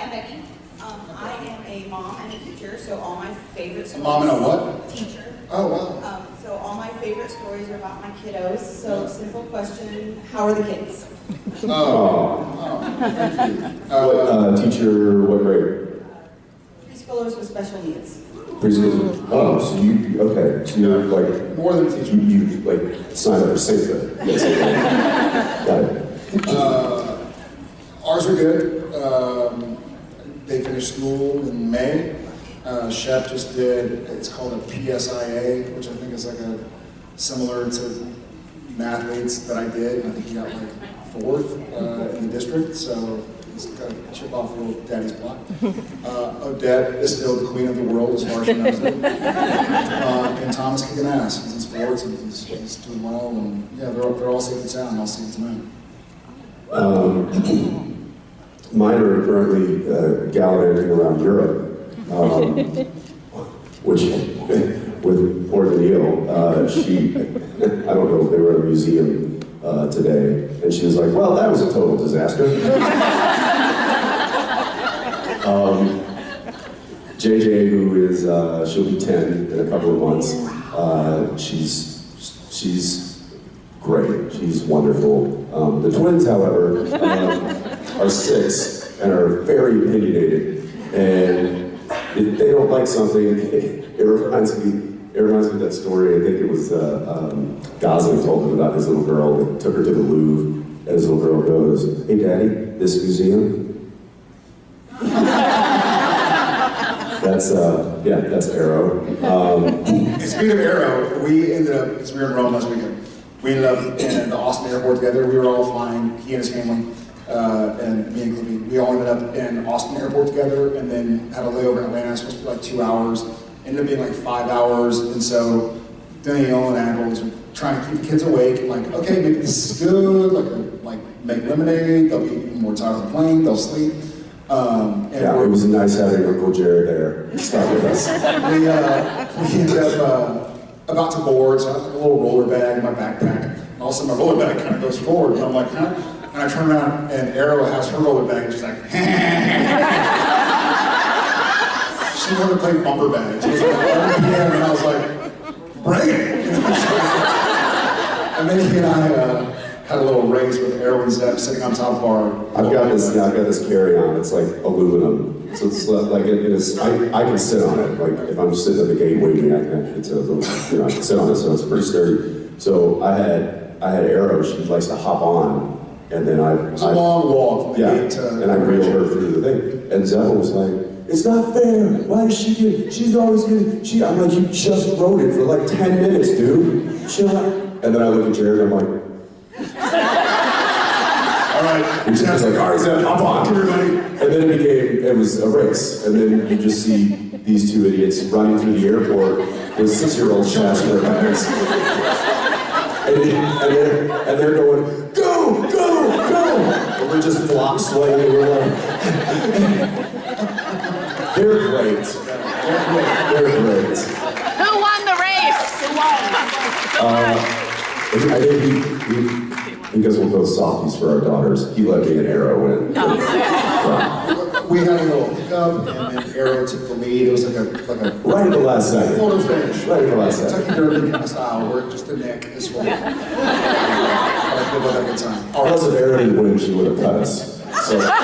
I'm Becky. Um, I am a mom and a teacher, so all my favorite A stories. mom and a what? Teacher. Oh, wow. Um, so all my favorite stories are about my kiddos. So simple question, how are the kids? Oh, oh, thank you. What, Uh, uh, teacher, what grade? Preschoolers with special needs. Preschool? Oh, so you, okay, so you're like, more than a you, you like sign up for Sainthood, basically. Got it. Uh, ours are good. Um, they school in May. Uh, Chef just did, it's called a PSIA, which I think is like a, similar to mathletes that I did. I think he got like fourth uh, in the district, so he's got a chip off little daddy's block. Uh, Odette is still the queen of the world as far as she knows it. Uh, and Thomas kicking ass. He's in sports and he's, he's doing well. And yeah, they're, they're all safe and sound. I'll see you tonight. Um, mine are currently uh, gallivanting around Europe, um, which, with poor Danneel, uh, she, I don't know, if they were at a museum uh, today, and she was like, well, that was a total disaster. um, JJ, who is, uh, she'll be 10 in a couple of months, uh, she's, she's great. She's wonderful. Um, the twins, however, um, are six and are very opinionated. And if they don't like something, it reminds me. It reminds me of that story. I think it was uh, um, Gosling told him about his little girl that took her to the Louvre, and his little girl goes, "Hey, Daddy, this museum." that's uh, yeah, that's Arrow. Um, speaking of Arrow, we ended up, because we were in Rome last weekend, we ended up in the Austin airport together. We were all flying, he and his family, uh, and me and Clippy. We all ended up in Austin airport together and then had a layover in Atlanta. Supposed to be like two hours. Ended up being like five hours. And so Danneel and Admirals were trying to keep the kids awake. And like, okay, maybe this is good. Like, like make lemonade. They'll be even more tired on the plane. They'll sleep. Um, and yeah, it was nice having Uncle Jared there. With us. we, uh, we ended up uh, about to board, so I have a little roller bag in my backpack. And all of a sudden, my roller bag kind of goes forward, and I'm like, huh? And I turn around, and Arrow has her roller bag, and she's like, she wanted to play bumper bag. She was like, 11 p.m., and I was like, bring it! and then he and I uh, had a little race with Arrow and Zep sitting on top of our. I've got this. Yeah, I've got this carry-on. It's like aluminum, so it's like it, it is. I, I can sit on it. Like if I'm sitting at the gate waiting, I can. It's a little, you know, I can sit on it, so it's pretty sturdy. So I had I had Arrow. She likes to hop on, and then I. It's a I- long walk Yeah, and I reel her through the thing. And Zephyr was like, "It's not fair. Why is she get? She's always getting. She." I'm like, "You just rode it for like ten minutes, dude. Chill out." And then I look at Jared. and I'm like. All right. And Jared's like, all right, Zep, hop on. Everybody. And then it became, it was a race. And then you just see these two idiots running through the airport with six-year-olds flashing their bags. And, and, they're, and they're going, go, go, go! We're just flop swaying. We're like, they're great. They're great. Who won the race? Who won? Uh, I think he, he, because we'll go softies for our daughters, he let me an arrow in. Oh, we had a little hiccup, and then Arrow took the lead. It was like a like a Right at the last second. photo finish. Right at the last second. Kentucky Derby kind of style, where just the neck is way. But I feel like a good time. All Plus, right, if Arrow didn't win, she would have cut us. So, we have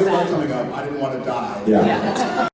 a flight coming up. I didn't want to die. yeah.